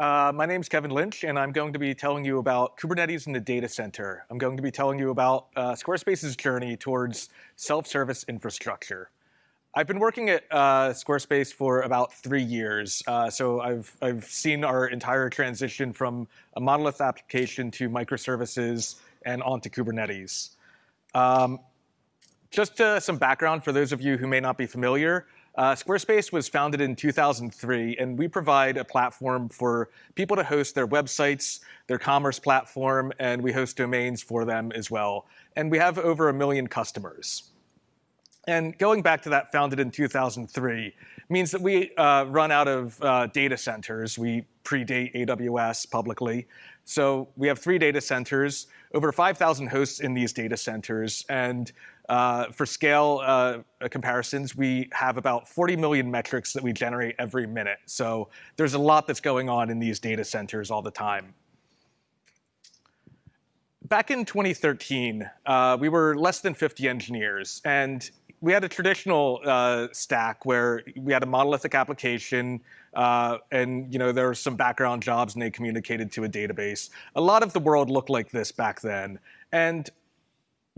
Uh, my name is Kevin Lynch, and I'm going to be telling you about Kubernetes in the data center. I'm going to be telling you about uh, Squarespace's journey towards self-service infrastructure. I've been working at uh, Squarespace for about three years, uh, so I've, I've seen our entire transition from a monolith application to microservices and onto Kubernetes. Um, just uh, some background for those of you who may not be familiar. Uh, Squarespace was founded in 2003, and we provide a platform for people to host their websites, their commerce platform, and we host domains for them as well. And we have over a million customers. And going back to that founded in 2003 means that we uh, run out of uh, data centers. We predate AWS publicly. So we have three data centers, over 5,000 hosts in these data centers, and uh, for scale uh, comparisons, we have about 40 million metrics that we generate every minute. So there's a lot that's going on in these data centers all the time. Back in 2013, uh, we were less than 50 engineers, and we had a traditional uh, stack where we had a monolithic application, uh, and you know there were some background jobs, and they communicated to a database. A lot of the world looked like this back then, and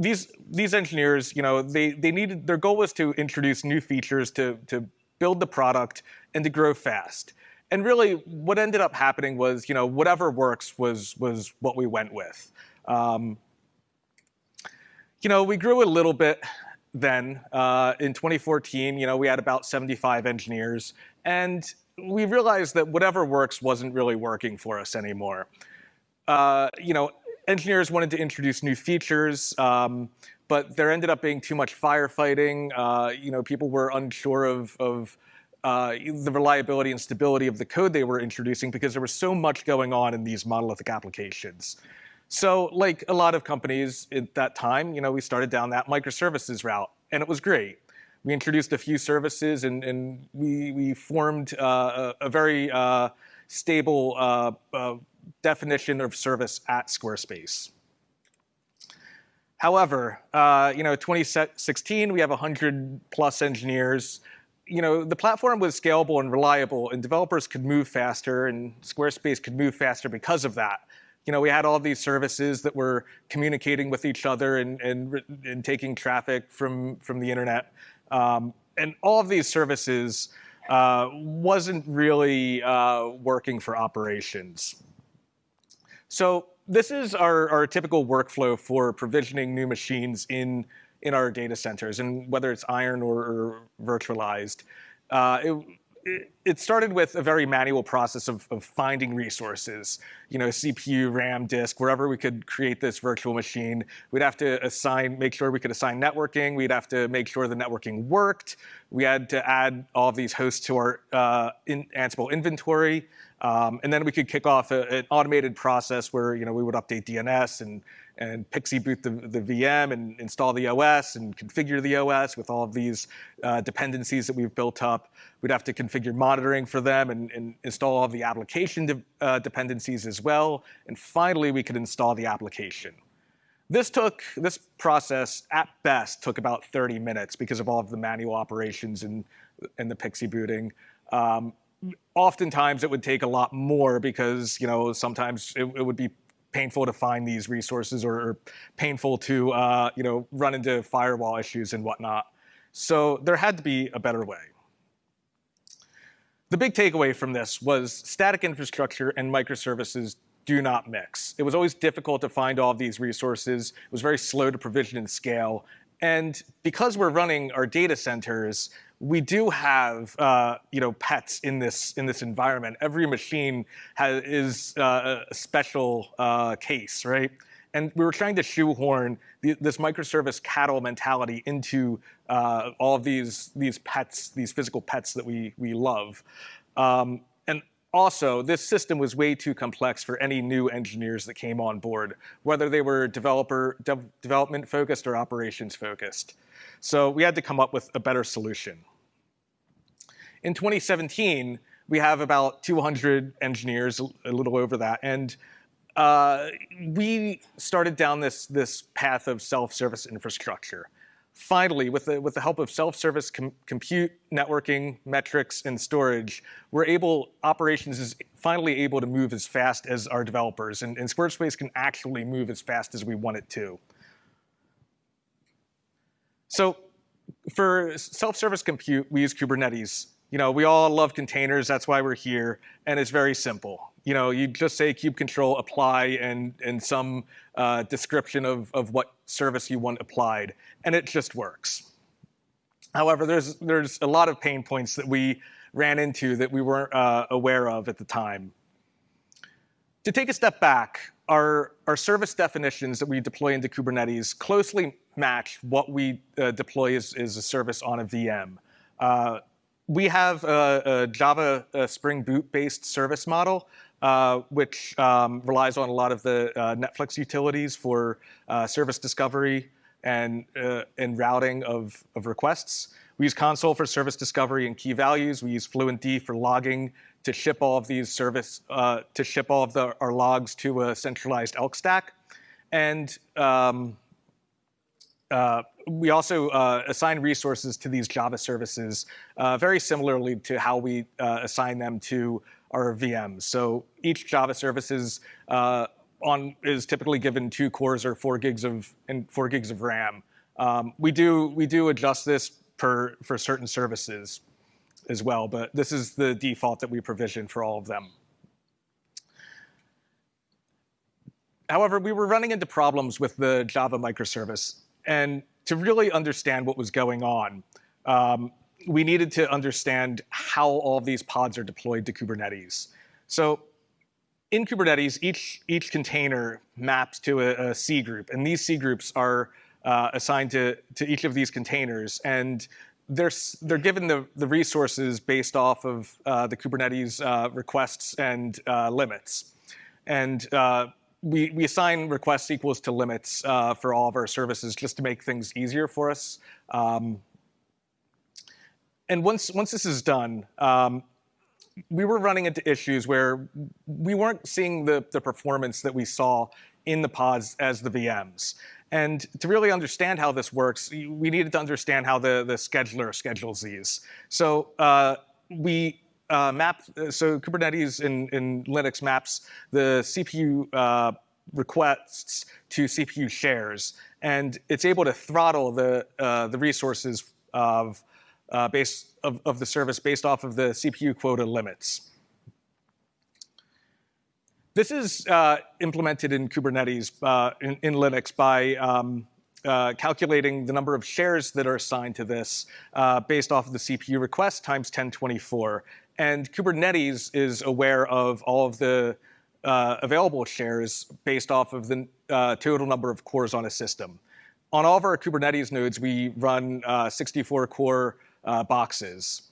these these engineers, you know, they they needed their goal was to introduce new features to to build the product and to grow fast. And really, what ended up happening was, you know, whatever works was was what we went with. Um, you know, we grew a little bit then. Uh, in 2014, you know, we had about 75 engineers, and we realized that whatever works wasn't really working for us anymore. Uh, you know, engineers wanted to introduce new features, um, but there ended up being too much firefighting. Uh, you know, people were unsure of, of uh, the reliability and stability of the code they were introducing because there was so much going on in these monolithic applications. So like a lot of companies at that time, you know, we started down that microservices route, and it was great. We introduced a few services, and, and we, we formed uh, a, a, very uh, stable uh, uh definition of service at Squarespace. However, uh, you know, 2016, we have 100 plus engineers. You know, the platform was scalable and reliable, and developers could move faster, and Squarespace could move faster because of that. You know, we had all these services that were communicating with each other and, and, and taking traffic from, from the internet. Um, and all of these services uh, wasn't really uh, working for operations. So this is our, our typical workflow for provisioning new machines in, in our data centers, and whether it's iron or, or virtualized. Uh, it, it, started with a very manual process of, of, finding resources, you know, CPU, RAM, disk, wherever we could create this virtual machine. We'd have to assign, make sure we could assign networking. We'd have to make sure the networking worked. We had to add all of these hosts to our uh, in Ansible inventory. Um, and then we could kick off a, an automated process where you know we would update DNS and and PXE boot the, the VM and install the OS and configure the OS with all of these uh, dependencies that we've built up. We'd have to configure monitoring for them and, and install all of the application de uh, dependencies as well. And finally, we could install the application. This took, this process at best took about 30 minutes because of all of the manual operations and, and the PXE booting. Um, oftentimes it would take a lot more because you know sometimes it, it would be painful to find these resources or painful to uh, you know run into firewall issues and whatnot. So there had to be a better way. The big takeaway from this was static infrastructure and microservices do not mix. It was always difficult to find all of these resources. It was very slow to provision and scale. And because we're running our data centers, we do have uh, you know pets in this in this environment. Every machine has, is uh, a special uh, case, right? And we were trying to shoehorn the, this microservice cattle mentality into uh, all of these these pets, these physical pets that we we love. Um, and also, this system was way too complex for any new engineers that came on board, whether they were developer de development focused or operations focused. So we had to come up with a better solution. In 2017, we have about 200 engineers, a little over that, and uh, we started down this, this path of self-service infrastructure. Finally, with the, with the help of self-service com compute, networking, metrics, and storage, we're able, operations is finally able to move as fast as our developers, and, and Squarespace can actually move as fast as we want it to. So for self-service compute, we use Kubernetes. You know, we all love containers, that's why we're here, and it's very simple. You know, you just say kube control apply and, and some uh, description of, of what service you want applied, and it just works. However, there's, there's a lot of pain points that we ran into that we weren't uh, aware of at the time. To take a step back, our, our service definitions that we deploy into Kubernetes closely match what we uh, deploy as, as, a service on a VM. Uh, we have a, a Java a Spring Boot-based service model, uh, which um, relies on a lot of the uh, Netflix utilities for uh, service discovery and, uh, and routing of, of requests. We use Consul for service discovery and key values. We use FluentD for logging to ship all of these service, uh, to ship all of the, our logs to a centralized Elk stack. And um, uh, we also uh, assign resources to these Java services uh, very similarly to how we uh, assign them to our VMs. So each Java service is, uh, on, is typically given two cores or four gigs of, and four gigs of RAM. Um, we, do, we do adjust this for, for certain services as well, but this is the default that we provision for all of them. However, we were running into problems with the Java microservice. And to really understand what was going on, um, we needed to understand how all of these pods are deployed to Kubernetes. So in Kubernetes, each, each container maps to a, a cgroup, and these cgroups are uh, assigned to, to each of these containers. And they're, they're given the, the resources based off of uh, the Kubernetes uh, requests and uh, limits. And uh, we, we assign requests equals to limits uh, for all of our services just to make things easier for us. Um, and once, once this is done, um, we were running into issues where we weren't seeing the, the performance that we saw in the pods as the VMs. And to really understand how this works, we needed to understand how the, the scheduler schedules these. So uh, we uh, map, so Kubernetes in, in Linux maps the CPU uh, requests to CPU shares, and it's able to throttle the, uh, the resources of, uh, base, of, of the service based off of the CPU quota limits. This is uh, implemented in Kubernetes uh, in, in, Linux by um, uh, calculating the number of shares that are assigned to this uh, based off of the CPU request times 1024. And Kubernetes is aware of all of the uh, available shares based off of the uh, total number of cores on a system. On all of our Kubernetes nodes, we run 64-core boxes.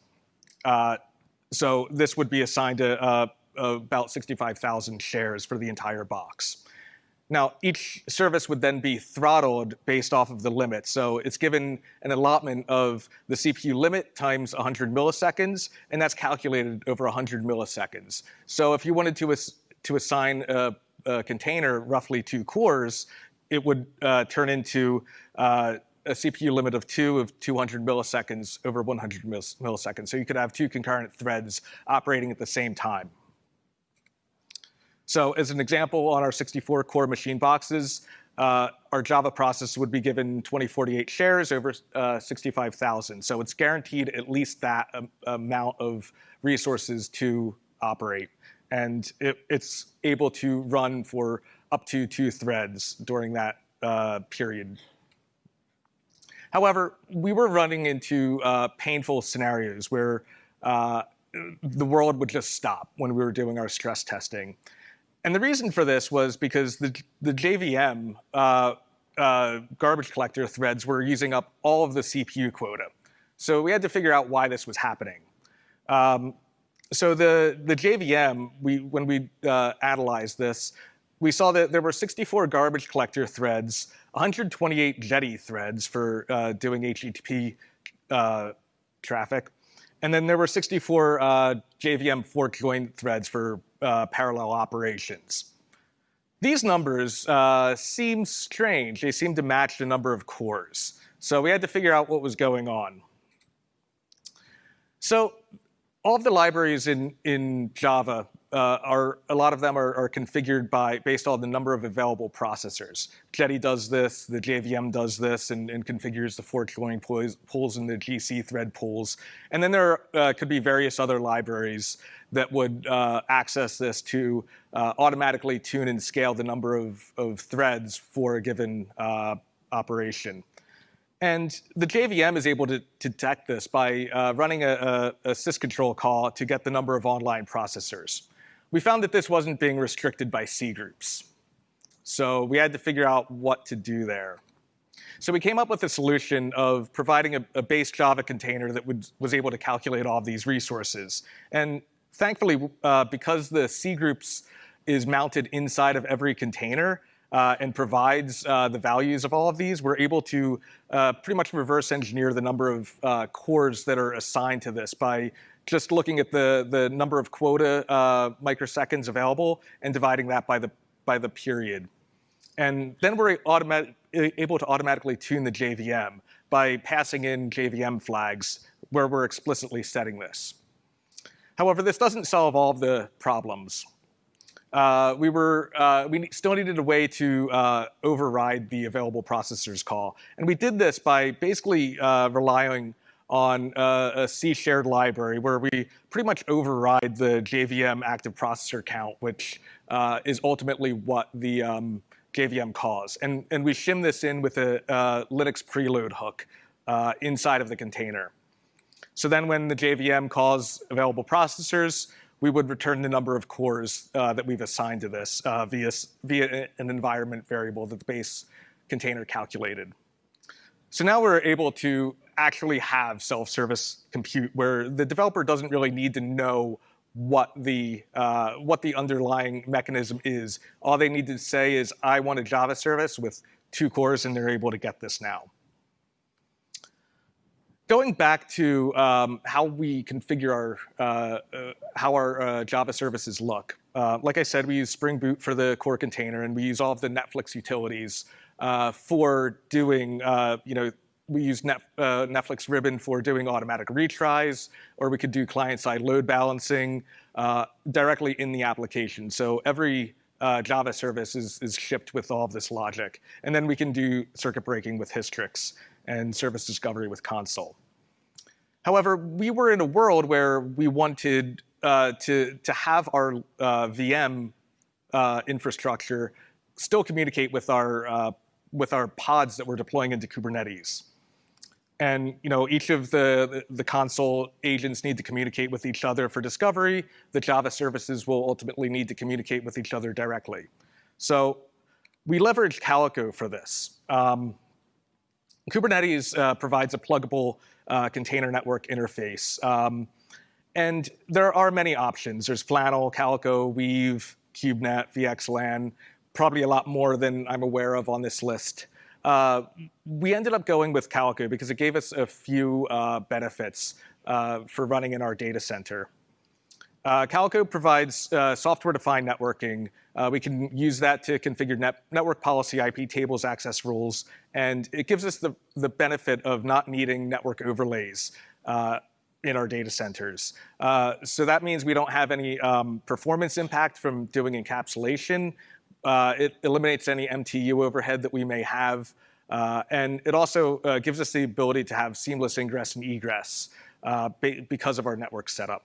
so this would be assigned to about 65,000 shares for the entire box. Now, each service would then be throttled based off of the limit. So it's given an allotment of the CPU limit times 100 milliseconds, and that's calculated over 100 milliseconds. So if you wanted to, ass to assign a, a, container roughly two cores, it would uh, turn into uh, a CPU limit of two of 200 milliseconds over 100 milliseconds. So you could have two concurrent threads operating at the same time. So as an example, on our 64 core machine boxes, uh, our Java process would be given 2048 shares over uh, 65,000. So it's guaranteed at least that um, amount of resources to operate. And it, it's able to run for up to two threads during that uh, period. However, we were running into uh, painful scenarios where uh, the world would just stop when we were doing our stress testing. And the reason for this was because the, the JVM uh, uh, garbage collector threads were using up all of the CPU quota. So we had to figure out why this was happening. Um, so the, the JVM, we, when we uh, analyzed this, we saw that there were 64 garbage collector threads, 128 Jetty threads for uh, doing HTTP uh, traffic, and then there were 64 uh, JVM fork join threads for uh, parallel operations. These numbers uh, seem strange. They seem to match the number of cores. So we had to figure out what was going on. So all of the libraries in, in Java uh, are a lot of them are, are, configured by based on the number of available processors. Jetty does this, the JVM does this, and, and configures the fork join pools, pools and the GC thread pools. And then there uh, could be various other libraries that would uh, access this to uh, automatically tune and scale the number of, of threads for a given uh, operation. And the JVM is able to, detect this by uh, running a, a, a call to get the number of online processors. We found that this wasn't being restricted by cgroups. So we had to figure out what to do there. So we came up with a solution of providing a, a base Java container that would, was able to calculate all of these resources. And thankfully, uh, because the cgroups is mounted inside of every container, uh, and provides uh, the values of all of these, we're able to uh, pretty much reverse engineer the number of uh, cores that are assigned to this by just looking at the, the number of quota uh, microseconds available and dividing that by the, by the period. And then we're able to automatically tune the JVM by passing in JVM flags where we're explicitly setting this. However, this doesn't solve all of the problems uh, we were uh, we still needed a way to override the available processors call, and we did this by basically relying on uh, a C shared library where we pretty much override the JVM active processor count, which uh, is ultimately what the um, JVM calls, and and we shim this in with a Linux preload hook inside of the container. So then, when the JVM calls available processors, we would return the number of cores uh, that we've assigned to this uh, via, via an environment variable that the base container calculated. So now we're able to actually have self-service compute where the developer doesn't really need to know what the, uh, what the underlying mechanism is. All they need to say is, I want a Java service with two cores, and they're able to get this now going back to um, how we configure our, uh, uh, how our uh, Java services look. Uh, like I said, we use Spring Boot for the core container, and we use all of the Netflix utilities uh, for doing, you know, we use Net, Netflix Ribbon for doing automatic retries, or we could do client-side load balancing directly in the application. So every uh, Java service is, is shipped with all of this logic. And then we can do circuit breaking with Hystrix and service discovery with Consul. However, we were in a world where we wanted uh, to, to have our uh, VM uh, infrastructure still communicate with our, uh, with our pods that we're deploying into Kubernetes. And you know, each of the, the Consul agents need to communicate with each other for discovery. The Java services will ultimately need to communicate with each other directly. So we leverage Calico for this. Um, Kubernetes uh, provides a pluggable uh, container network interface. Um, and there are many options. There's Flannel, Calico, Weave, KubeNet, VXLAN, probably a lot more than I'm aware of on this list. Uh, we ended up going with Calico because it gave us a few uh, benefits uh, for running in our data center. Uh, Calico provides uh, software-defined networking. Uh, we can use that to configure net network policy, IP tables, access rules, and it gives us the, the benefit of not needing network overlays uh, in our data centers. Uh, so that means we don't have any um, performance impact from doing encapsulation. Uh, it eliminates any MTU overhead that we may have. and it also gives us the ability to have seamless ingress and egress because of our network setup.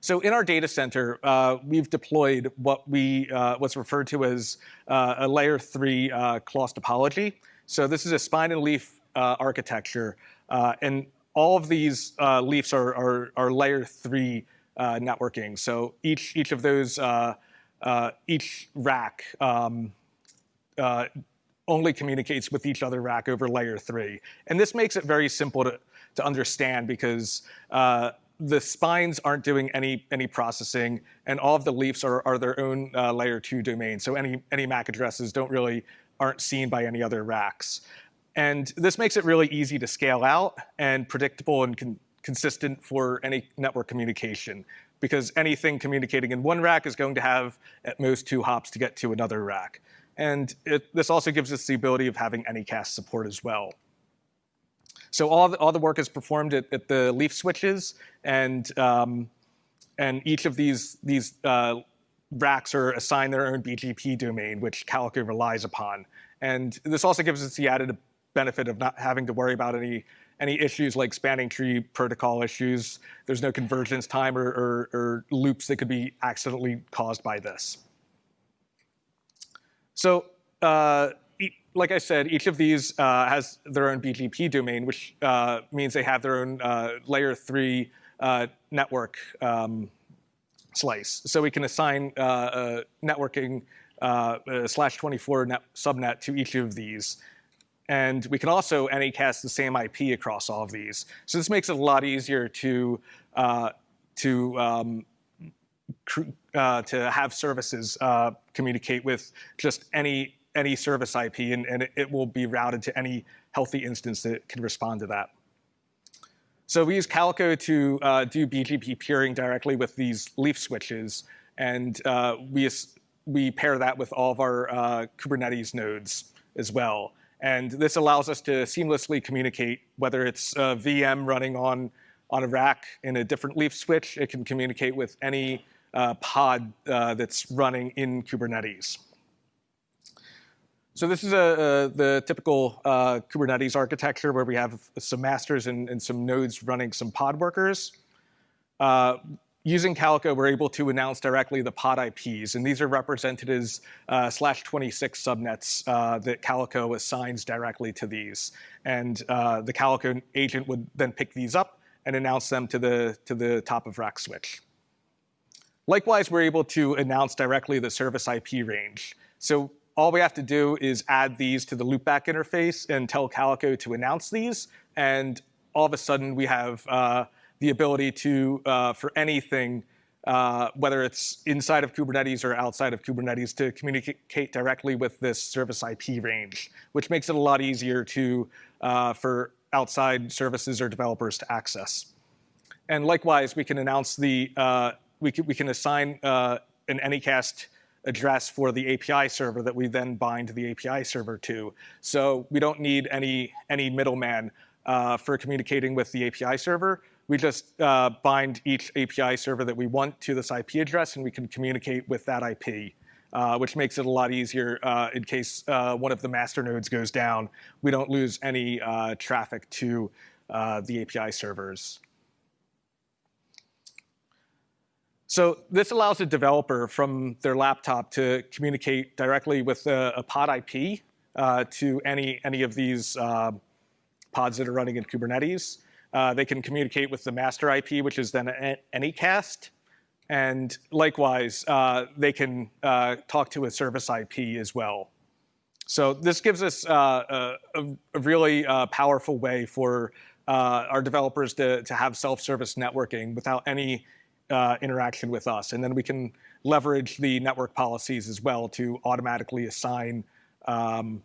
So in our data center, uh, we've deployed what we uh, what's referred to as uh, a layer three uh, Clos topology. So this is a spine and leaf uh, architecture, uh, and all of these leafs are, are, are, layer three networking. So each each of those each rack um, only communicates with each other rack over layer three, and this makes it very simple to to understand because the spines aren't doing any, any processing, and all of the leafs are, are their own uh, layer two domain. So any, any MAC addresses don't really, aren't seen by any other racks. And this makes it really easy to scale out and predictable and con consistent for any network communication because anything communicating in one rack is going to have at most two hops to get to another rack. And it, this also gives us the ability of having Anycast support as well. So all the, all the work is performed at, at the leaf switches, and um, and each of these these uh, racks are assigned their own BGP domain, which Calico relies upon. And this also gives us the added benefit of not having to worry about any any issues like spanning tree protocol issues. There's no convergence time or, or, or loops that could be accidentally caused by this. So uh, like I said, each of these uh, has their own BGP domain, which uh, means they have their own uh, layer three uh, network um, slice. So we can assign uh, networking slash 24 net subnet to each of these. And we can also anycast the same IP across all of these. So this makes it a lot easier to, to um, uh, to have services uh, communicate with just any any service IP, and, and it, will be routed to any healthy instance that can respond to that. So we use Calico to uh, do BGP peering directly with these leaf switches, and uh, we we pair that with all of our uh, Kubernetes nodes as well. And this allows us to seamlessly communicate, whether it's a VM running on on a rack in a different leaf switch, it can communicate with any uh, pod uh, that's running in Kubernetes. So this is a, a the typical uh, Kubernetes architecture where we have some masters and, and some nodes running some pod workers. Using Calico, we're able to announce directly the pod IPs, and these are represented as uh, slash 26 subnets uh, that Calico assigns directly to these. And uh, the Calico agent would then pick these up and announce them to the, to the top of rack switch. Likewise, we're able to announce directly the service IP range. So all we have to do is add these to the loopback interface and tell Calico to announce these, and all of a sudden we have uh, the ability to, uh, for anything, uh, whether it's inside of Kubernetes or outside of Kubernetes, to communicate directly with this service IP range, which makes it a lot easier to, uh, for outside services or developers to access. And likewise, we can announce the we can, we can assign an Anycast address for the API server that we then bind the API server to. So we don't need any, any middleman for communicating with the API server. We just uh, bind each API server that we want to this IP address, and we can communicate with that IP. Uh, which makes it a lot easier uh, in case uh, one of the master nodes goes down. We don't lose any uh, traffic to uh, the API servers. So this allows a developer from their laptop to communicate directly with a, a pod IP to any, any of these pods that are running in Kubernetes. Uh, they can communicate with the master IP, which is then Anycast. And likewise, uh, they can uh, talk to a service IP as well. So this gives us uh, a, a, really powerful way for our developers to, to have self-service networking without any uh, interaction with us. And then we can leverage the network policies as well to automatically assign um,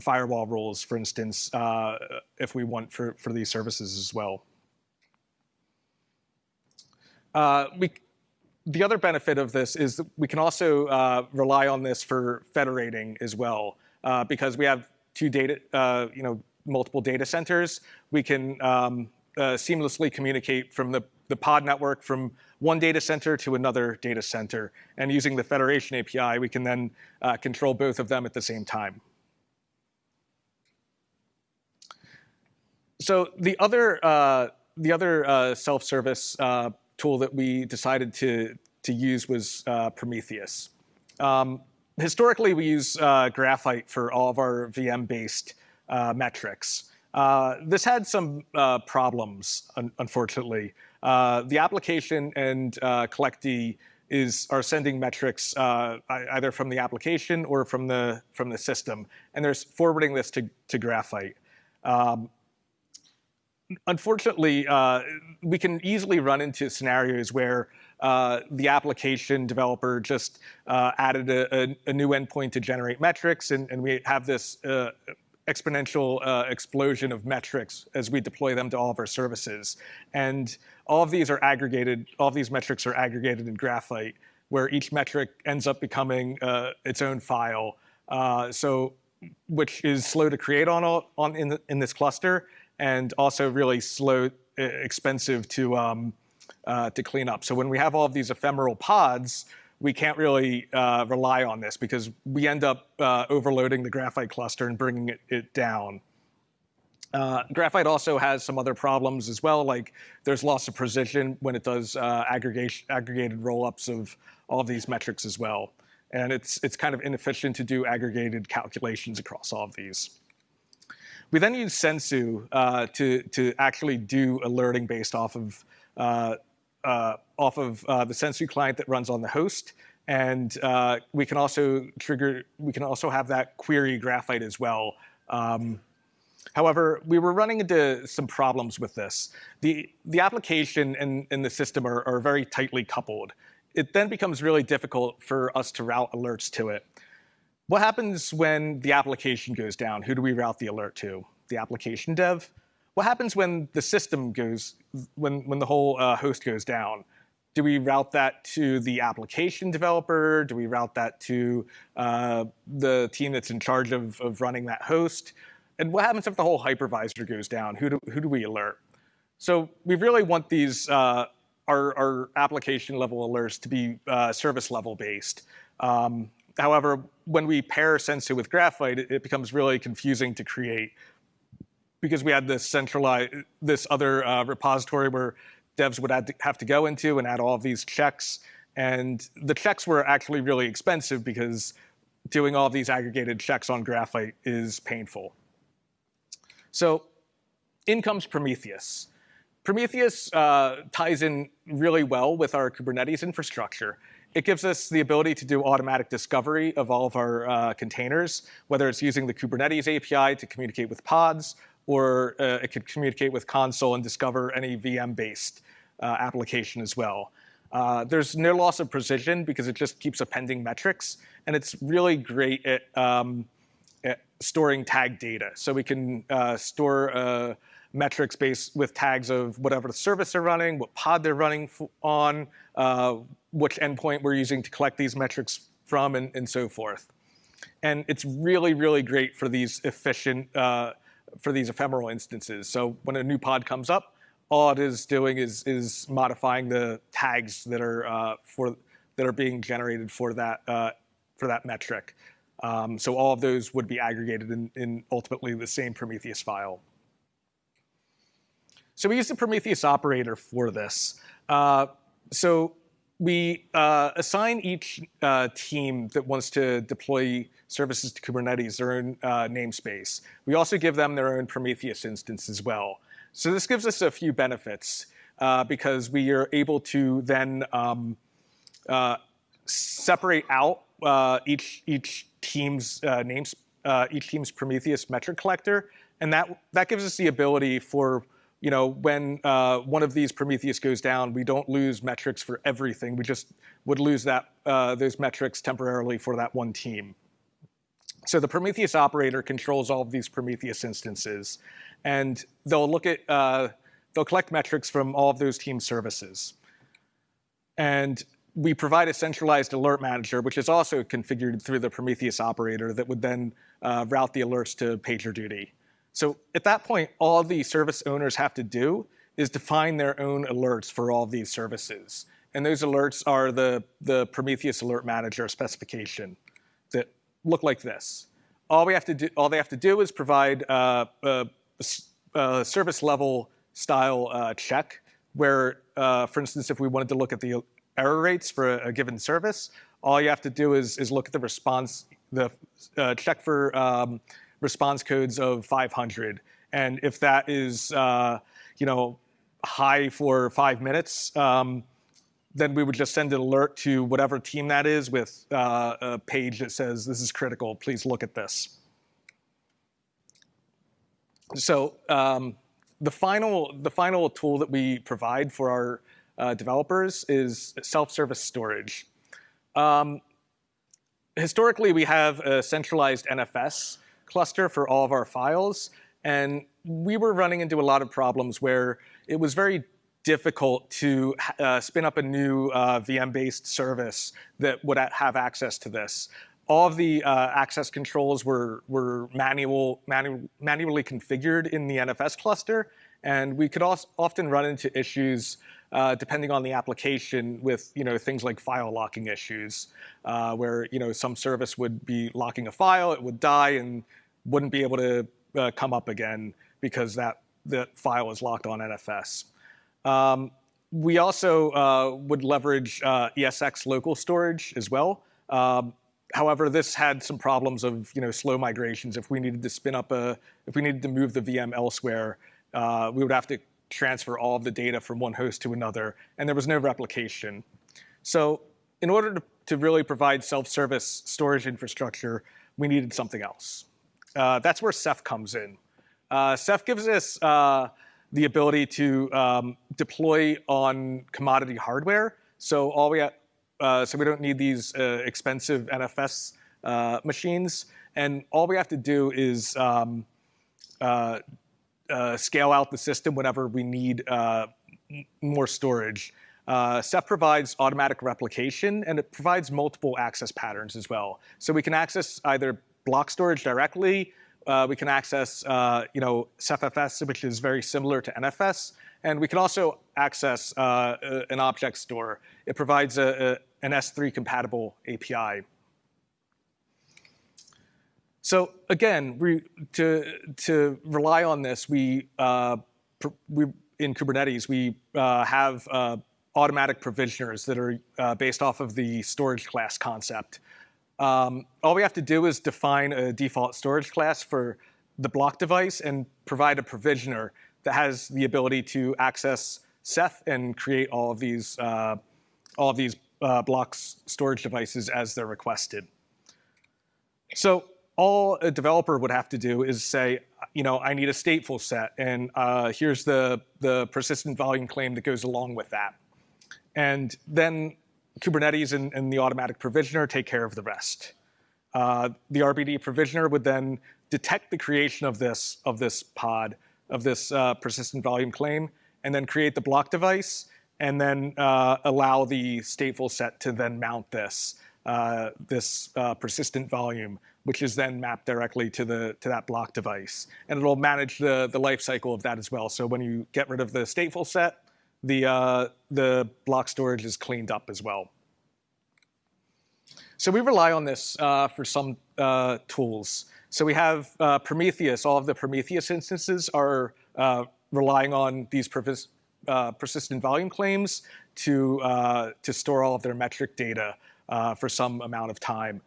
firewall rules, for instance, uh, if we want for, for these services as well. Uh, we, the other benefit of this is we can also uh, rely on this for federating as well, uh, because we have two data, uh, you know, multiple data centers. We can um, uh, seamlessly communicate from the, the pod network from one data center to another data center. And using the Federation API, we can then control both of them at the same time. So the other, uh, the other uh, self-service uh, tool that we decided to, to use was uh, Prometheus. Um, historically, we use uh, Graphite for all of our VM-based metrics. this had some problems, un unfortunately. Uh, the application and uh, Collectd is are sending metrics uh, either from the application or from the from the system, and they're forwarding this to to Graphite. Um, unfortunately, uh, we can easily run into scenarios where uh, the application developer just uh, added a, a, a, new endpoint to generate metrics, and, and we have this uh, exponential uh, explosion of metrics as we deploy them to all of our services. And all of these are aggregated, all of these metrics are aggregated in Graphite, where each metric ends up becoming uh, its own file. So, which is slow to create on, on in, the, in this cluster, and also really slow, expensive to um, uh, to clean up. So when we have all of these ephemeral pods, we can't really uh, rely on this because we end up uh, overloading the graphite cluster and bringing it, it down. Uh, graphite also has some other problems as well, like there's loss of precision when it does uh, aggregation, aggregated rollups of all of these metrics as well. And it's, it's kind of inefficient to do aggregated calculations across all of these. We then use Sensu uh, to, to actually do alerting based off of, uh, uh, off of uh, the Sensu client that runs on the host. And uh, we can also trigger, we can also have that query graphite as well. Um, However, we were running into some problems with this. The, the application and, and the system are, are very tightly coupled. It then becomes really difficult for us to route alerts to it. What happens when the application goes down? Who do we route the alert to? The application dev? What happens when the system goes, when, when the whole uh, host goes down? Do we route that to the application developer? Do we route that to uh, the team that's in charge of, of running that host? And what happens if the whole hypervisor goes down? Who do, who do we alert? So we really want these, uh, our, our, application level alerts to be uh, service level based. Um, however, when we pair Sensu with Graphite, it, it, becomes really confusing to create because we had this centralized, this other uh, repository where devs would to have to go into and add all of these checks. And the checks were actually really expensive because doing all of these aggregated checks on Graphite is painful. So in comes Prometheus. Prometheus uh, ties in really well with our Kubernetes infrastructure. It gives us the ability to do automatic discovery of all of our uh, containers, whether it's using the Kubernetes API to communicate with pods, or uh, it could communicate with Consul and discover any VM-based uh, application as well. Uh, there's no loss of precision because it just keeps appending metrics, and it's really great at um, storing tag data. So we can uh, store uh, metrics based with tags of whatever the service they're running, what pod they're running on, uh, which endpoint we're using to collect these metrics from, and, and, so forth. And it's really, really great for these efficient, uh, for these ephemeral instances. So when a new pod comes up, all it is doing is, is modifying the tags that are uh, for that are being generated for that uh, for that metric. Um, so all of those would be aggregated in, in, ultimately the same Prometheus file. So we use the Prometheus operator for this. Uh, so we uh, assign each uh, team that wants to deploy services to Kubernetes their own uh, namespace. We also give them their own Prometheus instance as well. So this gives us a few benefits uh, because we are able to then um, uh, separate out each, each team's uh, names, uh, each team's Prometheus metric collector, and that that gives us the ability for you know when uh, one of these Prometheus goes down, we don't lose metrics for everything. We just would lose that uh, those metrics temporarily for that one team. So the Prometheus operator controls all of these Prometheus instances, and they'll look at uh, they'll collect metrics from all of those team services. And we provide a centralized alert manager, which is also configured through the Prometheus operator that would then uh, route the alerts to PagerDuty. So at that point, all the service owners have to do is define their own alerts for all these services. And those alerts are the, the Prometheus Alert Manager specification that look like this. All, we have to do, all they have to do is provide uh, a, a, service level style uh, check where, uh, for instance, if we wanted to look at the error rates for a, a, given service, all you have to do is, is look at the response, the uh, check for um, response codes of 500. And if that is, uh, you know, high for five minutes, um, then we would just send an alert to whatever team that is with uh, a page that says, this is critical, please look at this. So um, the, final, the final tool that we provide for our uh, developers is self-service storage. Um, historically, we have a centralized NFS cluster for all of our files, and we were running into a lot of problems where it was very difficult to uh, spin up a new uh, VM-based service that would have access to this. All of the uh, access controls were, were manual, manu manually configured in the NFS cluster, and we could often run into issues uh, depending on the application with you know things like file locking issues, uh, where you know some service would be locking a file, it would die and wouldn't be able to uh, come up again because that the file is locked on NFS. Um, we also uh, would leverage uh, ESX local storage as well. Um, however, this had some problems of you know slow migrations. If we needed to spin up a, if we needed to move the VM elsewhere, uh, we would have to transfer all of the data from one host to another, and there was no replication. So in order to, to really provide self-service storage infrastructure, we needed something else. Uh, that's where Ceph comes in. Uh, Ceph gives us uh, the ability to um, deploy on commodity hardware. So all we have, uh, so we don't need these uh, expensive NFS uh, machines, and all we have to do is um, uh, uh, scale out the system whenever we need uh, more storage. Ceph provides automatic replication, and it provides multiple access patterns as well. So we can access either block storage directly, uh, we can access, uh, you know, CephFS, which is very similar to NFS, and we can also access uh, an object store. It provides a, a, an S3 compatible API. So again, we, to, to rely on this, we, uh, we in Kubernetes, we uh, have uh, automatic provisioners that are based off of the storage class concept. Um, all we have to do is define a default storage class for the block device and provide a provisioner that has the ability to access Ceph and create all of these, uh, all of these uh, blocks storage devices as they're requested. So all a developer would have to do is say, you know, I need a stateful set, and uh, here's the, the persistent volume claim that goes along with that. And then Kubernetes and, and, the automatic provisioner take care of the rest. Uh, the RBD provisioner would then detect the creation of this, of this pod, of this uh, persistent volume claim, and then create the block device, and then uh, allow the stateful set to then mount this, uh, this uh, persistent volume, which is then mapped directly to, the, to that block device. And it'll manage the, the life cycle of that as well. So when you get rid of the stateful set, the, uh, the block storage is cleaned up as well. So we rely on this uh, for some uh, tools. So we have uh, Prometheus. All of the Prometheus instances are uh, relying on these uh, persistent volume claims to, to store all of their metric data for some amount of time.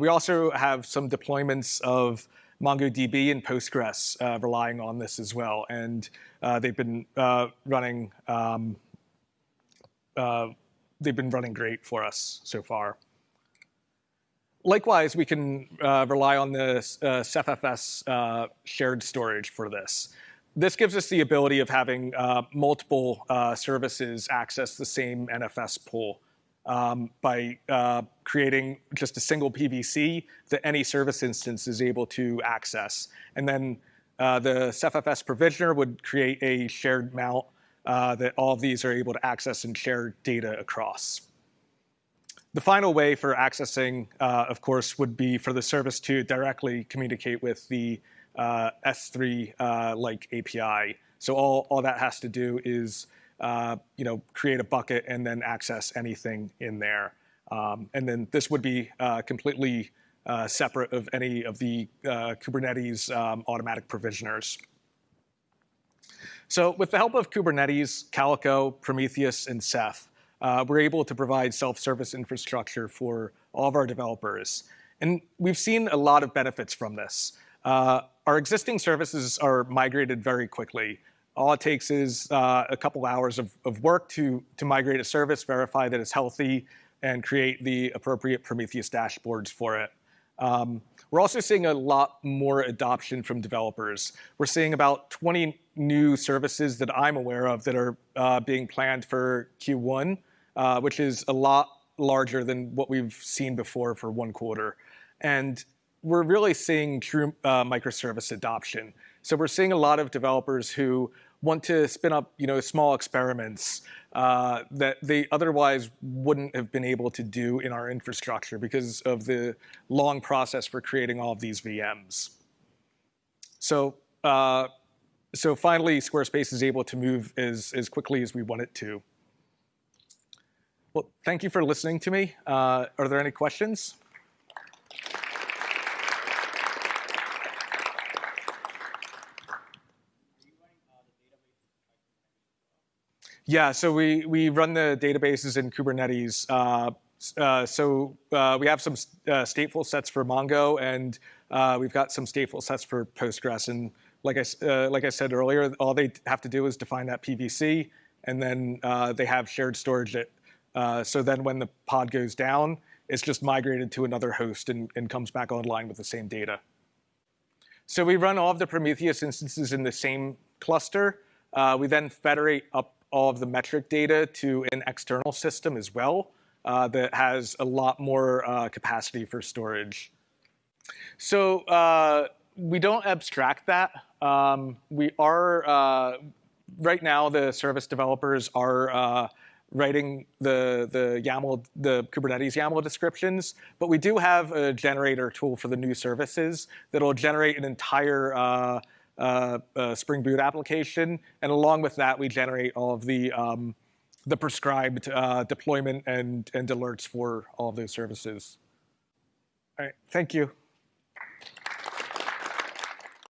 we also have some deployments of MongoDB and Postgres uh, relying on this as well. And uh, they've been uh, running um, uh, they've been running great for us so far. Likewise, we can uh, rely on the uh, CephFS shared storage for this. This gives us the ability of having multiple services access the same NFS pool um, by uh, creating just a single PVC that any service instance is able to access. And then uh, the CephFS provisioner would create a shared mount uh, that all of these are able to access and share data across. The final way for accessing, uh, of course, would be for the service to directly communicate with the uh, S3-like uh, API. So all, all that has to do is you know, create a bucket and then access anything in there. Um, and then this would be uh, completely uh, separate of any of the uh, Kubernetes um, automatic provisioners. So with the help of Kubernetes, Calico, Prometheus, and Ceph, uh, we're able to provide self-service infrastructure for all of our developers. And we've seen a lot of benefits from this. Uh, our existing services are migrated very quickly. All it takes is uh, a couple hours of, of work to, to migrate a service, verify that it's healthy, and create the appropriate Prometheus dashboards for it. Um, we're also seeing a lot more adoption from developers. We're seeing about 20 new services that I'm aware of that are uh, being planned for Q1, uh, which is a lot larger than what we've seen before for one quarter. And we're really seeing true uh, microservice adoption. So we're seeing a lot of developers who want to spin up you know, small experiments uh, that they otherwise wouldn't have been able to do in our infrastructure because of the long process for creating all of these VMs. So, uh, so finally, Squarespace is able to move as, as quickly as we want it to. Well, thank you for listening to me. Uh, are there any questions? Yeah, so we, we run the databases in Kubernetes. Uh, uh, so uh, we have some uh, stateful sets for Mongo, and uh, we've got some stateful sets for Postgres. And like I, uh, like I said earlier, all they have to do is define that PVC, and then they have shared storage. So then when the pod goes down, it's just migrated to another host and, and comes back online with the same data. So we run all of the Prometheus instances in the same cluster. we then federate up all of the metric data to an external system as well uh, that has a lot more uh, capacity for storage. So uh, we don't abstract that. Um, we are, right now the service developers are writing the, the YAML, the Kubernetes YAML descriptions, but we do have a generator tool for the new services that'll generate an entire uh, uh, Spring Boot application. And along with that, we generate all of the, um, the prescribed uh, deployment and, and alerts for all of those services. All right, thank you.